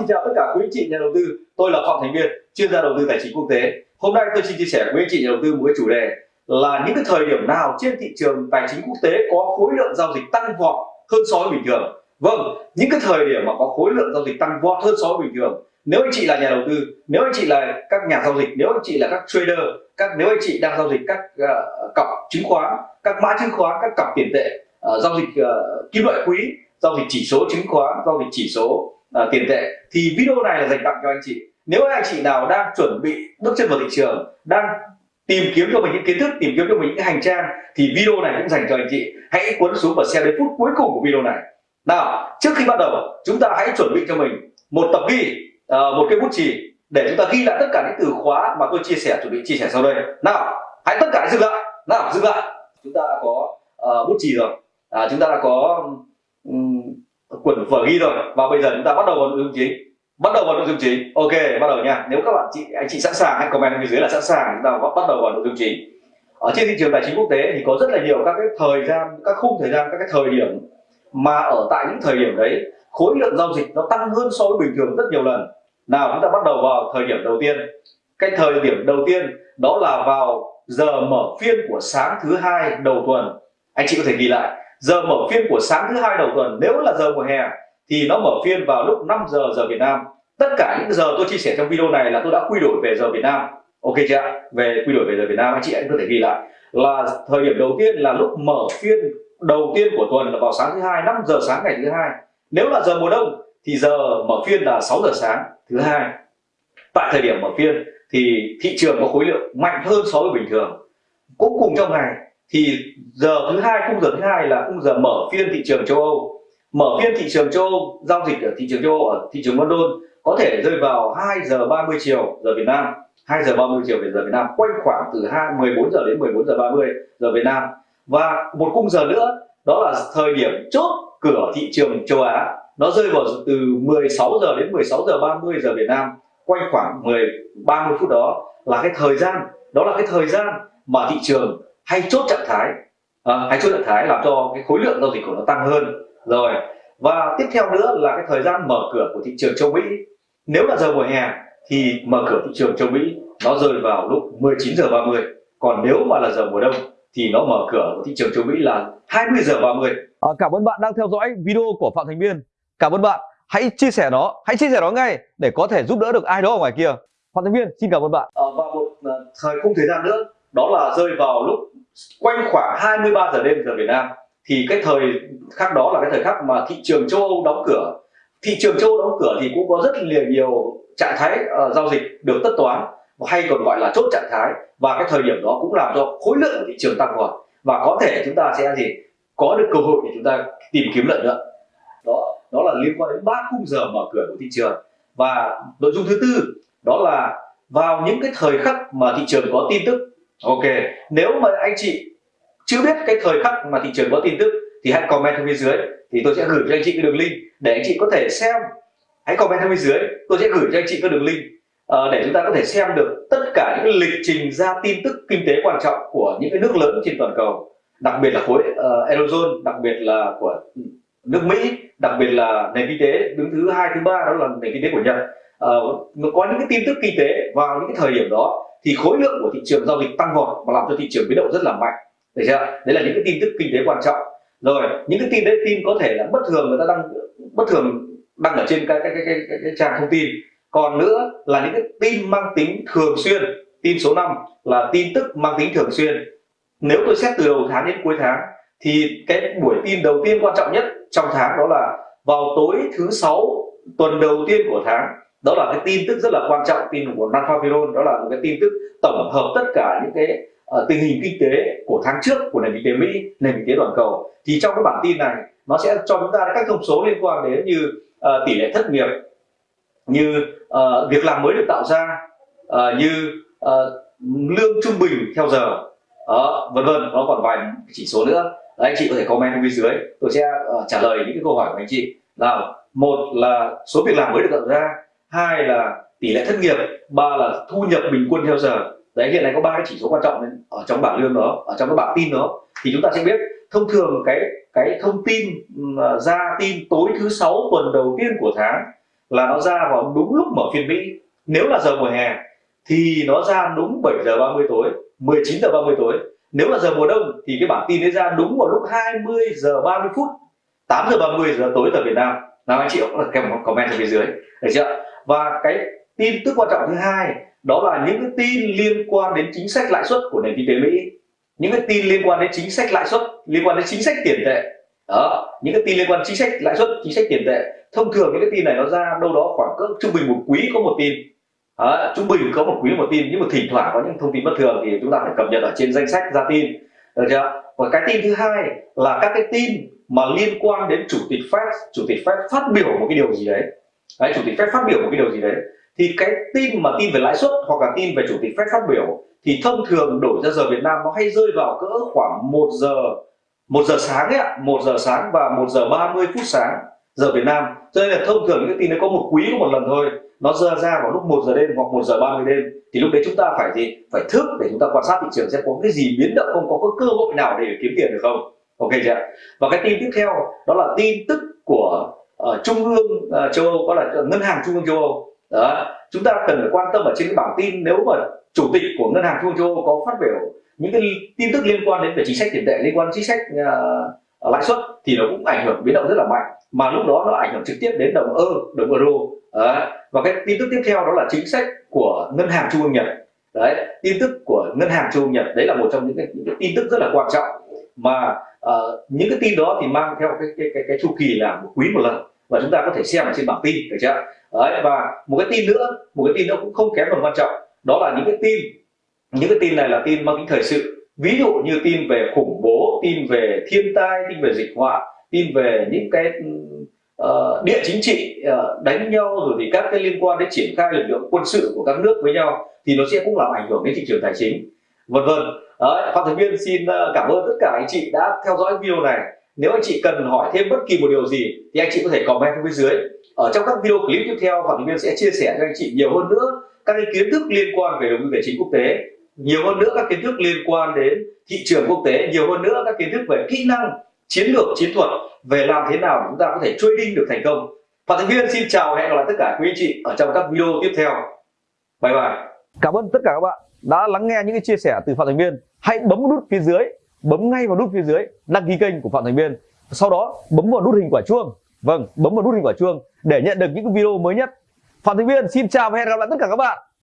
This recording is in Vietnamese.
xin chào tất cả quý anh chị nhà đầu tư. Tôi là Phạm Thành Viên, chuyên gia đầu tư tài chính quốc tế. Hôm nay tôi xin chia sẻ với anh chị nhà đầu tư một cái chủ đề là những cái thời điểm nào trên thị trường tài chính quốc tế có khối lượng giao dịch tăng vọt hơn so với bình thường. Vâng, những cái thời điểm mà có khối lượng giao dịch tăng vọt hơn so với bình thường. Nếu anh chị là nhà đầu tư, nếu anh chị là các nhà giao dịch, nếu anh chị là các trader, các nếu anh chị đang giao dịch các uh, cặp chứng khoán, các mã chứng khoán, các cặp tiền tệ, uh, giao dịch uh, kim loại quý, giao dịch chỉ số chứng khoán, giao dịch chỉ số à, tiền tệ. Thì video này là dành tặng cho anh chị. Nếu anh chị nào đang chuẩn bị bước chân vào thị trường đang tìm kiếm cho mình những kiến thức tìm kiếm cho mình những hành trang thì video này cũng dành cho anh chị. Hãy cuốn xuống và xem đến phút cuối cùng của video này. Nào trước khi bắt đầu chúng ta hãy chuẩn bị cho mình một tập ghi ờ, một cái bút chì để chúng ta ghi lại tất cả những từ khóa mà tôi chia sẻ chuẩn bị chia sẻ sau đây. Nào hãy tất cả dừng lại. Nào dừng lại. Chúng ta đã có uh, bút chì rồi. À, chúng ta đã có um, quần vở ghi rồi. Và bây giờ chúng ta bắt đầu vào nội dung chính. Bắt đầu vào nội dung chính. Ok, bắt đầu nha. Nếu các bạn chị, anh chị sẵn sàng, hãy comment bên dưới là sẵn sàng. Chúng ta bắt đầu vào nội dung chính. Ở trên thị trường tài chính quốc tế thì có rất là nhiều các cái thời gian, các khung thời gian, các cái thời điểm mà ở tại những thời điểm đấy, khối lượng giao dịch nó tăng hơn so với bình thường rất nhiều lần. Nào, chúng ta bắt đầu vào thời điểm đầu tiên. Cái thời điểm đầu tiên đó là vào giờ mở phiên của sáng thứ hai đầu tuần. Anh chị có thể ghi lại giờ mở phiên của sáng thứ hai đầu tuần, nếu là giờ mùa hè, thì nó mở phiên vào lúc 5 giờ giờ Việt Nam. Tất cả những giờ tôi chia sẻ trong video này là tôi đã quy đổi về giờ Việt Nam. Ok chưa về quy đổi về giờ Việt Nam, anh chị anh có thể ghi lại. Là thời điểm đầu tiên là lúc mở phiên đầu tiên của tuần là vào sáng thứ hai 5 giờ sáng ngày thứ hai. Nếu là giờ mùa đông, thì giờ mở phiên là 6 giờ sáng thứ hai. Tại thời điểm mở phiên, thì thị trường có khối lượng mạnh hơn so với bình thường. Cũng cùng trong ngày thì giờ thứ hai, khung giờ thứ hai là khung giờ mở phiên thị trường châu Âu. Mở phiên thị trường châu Âu, giao dịch ở thị trường châu Âu, ở thị trường London, có thể rơi vào 2 giờ 30 chiều giờ Việt Nam. 2 giờ 30 chiều về giờ Việt Nam, quanh khoảng từ 2 14 giờ đến 14 giờ 30 giờ Việt Nam. Và một khung giờ nữa, đó là thời điểm chốt cửa thị trường châu Á. Nó rơi vào từ 16 giờ đến 16 giờ 30 giờ Việt Nam, quanh khoảng 10 30 phút đó là cái thời gian. Đó là cái thời gian mà thị trường hay chốt trạng thái. À, hay chốt trạng thái làm cho cái khối lượng giao dịch của nó tăng hơn. Rồi và tiếp theo nữa là cái thời gian mở cửa của thị trường châu Mỹ. Nếu là giờ mùa hè thì mở cửa thị trường châu Mỹ nó rơi vào lúc 19 giờ 30 còn nếu mà là giờ mùa đông thì nó mở cửa của thị trường châu Mỹ là 20 giờ 30 à, cảm ơn bạn đang theo dõi video của Phạm Thành Biên. Cảm ơn bạn. Hãy chia sẻ nó. Hãy chia sẻ nó ngay để có thể giúp đỡ được ai đó ở ngoài kia. Phạm Thành Biên xin cảm ơn bạn. À, và một uh, thời khung thời gian nữa đó là rơi vào lúc quanh khoảng 23 giờ đêm giờ Việt Nam thì cái thời khắc đó là cái thời khắc mà thị trường châu Âu đóng cửa. Thị trường châu Âu đóng cửa thì cũng có rất là nhiều trạng thái uh, giao dịch được tất toán hay còn gọi là chốt trạng thái. Và cái thời điểm đó cũng làm cho khối lượng của thị trường tăng vọt. Và có thể chúng ta sẽ gì có được cơ hội để chúng ta tìm kiếm lợi nhuận. Đó đó là liên quan đến ba khung giờ mở cửa của thị trường. Và nội dung thứ tư đó là vào những cái thời khắc mà thị trường có tin tức ok. Nếu mà anh chị chưa biết cái thời khắc mà thị trường có tin tức thì hãy comment ở bên dưới. Thì tôi sẽ gửi cho anh chị cái đường link để anh chị có thể xem. Hãy comment ở bên dưới. Tôi sẽ gửi cho anh chị cái đường link ờ, để chúng ta có thể xem được tất cả những lịch trình ra tin tức kinh tế quan trọng của những cái nước lớn trên toàn cầu. Đặc biệt là khối uh, eurozone đặc biệt là của nước mỹ đặc biệt là nền kinh tế đứng thứ hai thứ ba đó là nền kinh tế của nhật uh, có những cái tin tức kinh tế vào những cái thời điểm đó thì khối lượng của thị trường giao dịch tăng vọt và làm cho thị trường biến động rất là mạnh. Được chưa? Đấy là những cái tin tức kinh tế quan trọng. Rồi những cái tin đấy tin có thể là bất thường người ta đăng bất thường đăng ở trên cái cái cái, cái, cái, cái trang thông tin. Còn nữa là những cái tin mang tính thường xuyên tin số 5 là tin tức mang tính thường xuyên. Nếu tôi xét từ đầu tháng đến cuối tháng thì cái buổi tin đầu tiên quan trọng nhất trong tháng đó là vào tối thứ sáu tuần đầu tiên của tháng đó là cái tin tức rất là quan trọng tin của Nanfaviron đó là một cái tin tức tổng hợp tất cả những cái uh, tình hình kinh tế của tháng trước của nền kinh tế Mỹ nền kinh tế toàn cầu. Thì trong cái bản tin này nó sẽ cho chúng ta các thông số liên quan đến như uh, tỷ lệ thất nghiệp như uh, việc làm mới được tạo ra uh, như uh, lương trung bình theo giờ uh, vân vân. Nó còn vài chỉ số nữa. Đấy, anh chị có thể comment bên dưới. Tôi sẽ uh, trả lời những cái câu hỏi của anh chị. Nào một là số việc làm mới được tạo ra hai là tỷ lệ thất nghiệp ba là thu nhập bình quân theo giờ. Đấy, hiện nay có ba cái chỉ số quan trọng ở trong bảng lương đó, ở trong cái bảng tin đó, thì chúng ta sẽ biết thông thường cái cái thông tin à, ra tin tối thứ sáu tuần đầu tiên của tháng là nó ra vào đúng lúc mở phiên Mỹ. Nếu là giờ mùa hè thì nó ra đúng 7 giờ 30 tối 19 giờ 30 tối. Nếu là giờ mùa đông thì cái bản tin ấy ra đúng vào lúc 20 giờ 30 phút 8 giờ 30 giờ tối giờ Việt Nam nào anh chị cũng là kèm một comment ở phía dưới. Được chưa? Và cái tin tức quan trọng thứ hai đó là những cái tin liên quan đến chính sách lãi suất của nền kinh tế Mỹ. Những cái tin liên quan đến chính sách lãi suất liên quan đến chính sách tiền tệ. Đó những cái tin liên quan chính sách lãi suất chính sách tiền tệ. Thông thường những cái tin này nó ra đâu đó khoảng cỡ trung bình một quý có một tin. Đó, trung bình có một quý một tin. Nhưng mà thỉnh thoảng có những thông tin bất thường thì chúng ta phải cập nhật ở trên danh sách ra tin. Được chưa? Và cái tin thứ hai là các cái tin mà liên quan đến chủ tịch Fed, chủ tịch Fed phát biểu một cái điều gì đấy. Đấy, chủ tịch Fed phát biểu một cái điều gì đấy. Thì cái tin mà tin về lãi suất hoặc là tin về chủ tịch Fed phát biểu thì thông thường đổi ra giờ Việt Nam nó hay rơi vào cỡ khoảng 1 giờ, một giờ sáng ấy ạ. Một giờ sáng và một giờ 30 phút sáng giờ Việt Nam. Cho nên là thông thường những cái tin đấy có một quý, có một lần thôi. Nó rơi ra vào lúc 1 giờ đêm hoặc 1 giờ 30 đêm. Thì lúc đấy chúng ta phải gì? Phải thức để chúng ta quan sát thị trường xem có cái gì biến động, không có cái cơ hội nào để kiếm tiền được không? Ok chưa và cái tin tiếp theo đó là tin tức của uh, trung ương uh, châu Âu có là ngân hàng trung ương châu Âu. Đó chúng ta cần phải quan tâm ở trên cái bảng tin nếu mà chủ tịch của ngân hàng trung ương châu Âu có phát biểu những cái tin tức liên quan đến về chính sách tiền tệ liên quan đến chính sách uh, lãi suất thì nó cũng ảnh hưởng biến động rất là mạnh. Mà lúc đó nó ảnh hưởng trực tiếp đến đồng ơ đồng euro. Đó. và cái tin tức tiếp theo đó là chính sách của ngân hàng trung ương nhật. Đấy tin tức của ngân hàng trung ương nhật đấy là một trong những cái, những cái tin tức rất là quan trọng. Mà uh, những cái tin đó thì mang theo cái cái cái, cái chu kỳ là một quý một lần và chúng ta có thể xem ở trên bảng tin được chưa? Đấy và một cái tin nữa một cái tin nữa cũng không kém phần quan trọng đó là những cái tin những cái tin này là tin mang tính thời sự. Ví dụ như tin về khủng bố tin về thiên tai tin về dịch họa tin về những cái uh, địa chính trị uh, đánh nhau rồi thì các cái liên quan đến triển khai lực lượng quân sự của các nước với nhau thì nó sẽ cũng làm ảnh hưởng đến thị trường tài chính vân vân phạm thành viên xin ờ, cảm ơn tất cả anh chị đã theo dõi video này. Nếu anh chị cần hỏi thêm bất kỳ một điều gì thì anh chị có thể comment bên dưới. Ở trong các video clip tiếp theo phạm thành viên sẽ chia sẻ cho anh chị nhiều hơn nữa các cái kiến thức liên quan về đầu tư tài chính quốc tế, nhiều hơn nữa các kiến thức liên quan đến thị trường quốc tế, nhiều hơn nữa các kiến thức về kỹ năng, chiến lược, chiến thuật, về làm thế nào chúng ta có thể trading được thành công. Phạm Thành Viên xin chào hẹn gặp lại tất cả quý anh chị ở trong các video tiếp theo. Bye bye. Cảm ơn tất cả các bạn đã lắng nghe những cái chia sẻ từ Phạm Thành Viên hãy bấm nút phía dưới, bấm ngay vào nút phía dưới, đăng ký kênh của Phạm Thành Viên. Sau đó, bấm vào nút hình quả chuông. Vâng bấm vào nút hình quả chuông để nhận được những video mới nhất. Phạm Thành Viên, xin chào và hẹn gặp lại tất cả các bạn.